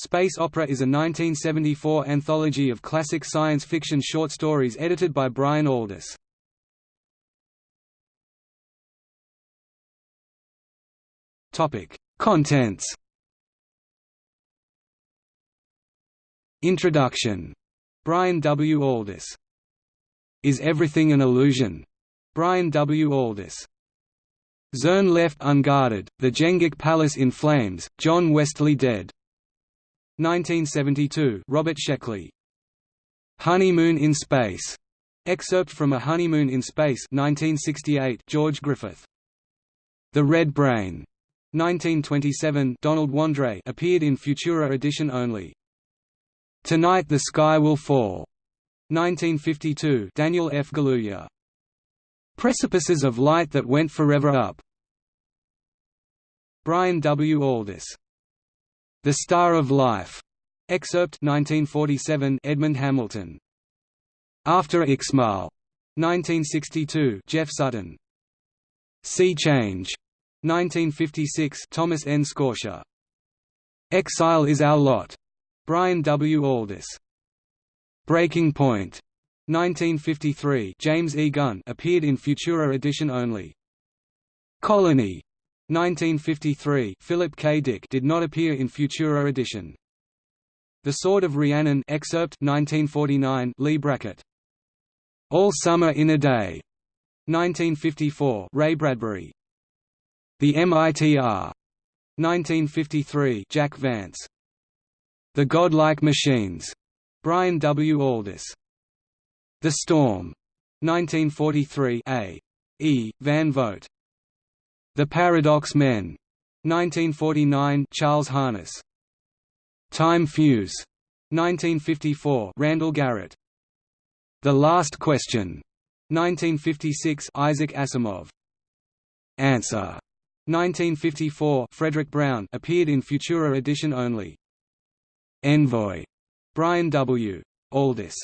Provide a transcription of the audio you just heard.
Space Opera is a 1974 anthology of classic science fiction short stories edited by Brian Aldiss. Topic: Contents. Introduction. Brian W. Aldiss. Is Everything an Illusion? Brian W. Aldiss. Zirn left unguarded, the Jenghik Palace in flames, John Wesley dead. 1972 Robert Sheckley. Honeymoon in Space. Excerpt from A Honeymoon in Space 1968 George Griffith. The Red Brain. 1927 Donald Wandrei appeared in Futura edition only. Tonight the Sky Will Fall. 1952 Daniel F. Galouye. Precipices of Light That Went Forever Up. Brian W. Aldiss. The Star of Life. Excerpt 1947 Edmond Hamilton. After Ixmal. 1962 Jeff Sutton. Sea Change. 1956 Thomas N. Scortia. Exile is Our Lot. Brian W. Aldiss. Breaking 1953 James E. Gunn appeared in Futura edition only. Colony. 1953 Philip K. Dick did not appear in Futura edition. The Sword of Rhiannon excerpt 1949 Leigh Brackett. All Summer in a Day. 1954 Ray Bradbury. The MITR 1953 Jack Vance The Godlike Machines Brian W Aldiss The Storm 1943 A E Van Vogt The Paradox Men. 1949 Charles Harness. Time Fuse. 1954 Randall Garrett. The Last Question. 1956 Isaac Asimov. Answer. 1954 Fredric Brown appeared in Futura edition only. Envoy. Brian W. Aldiss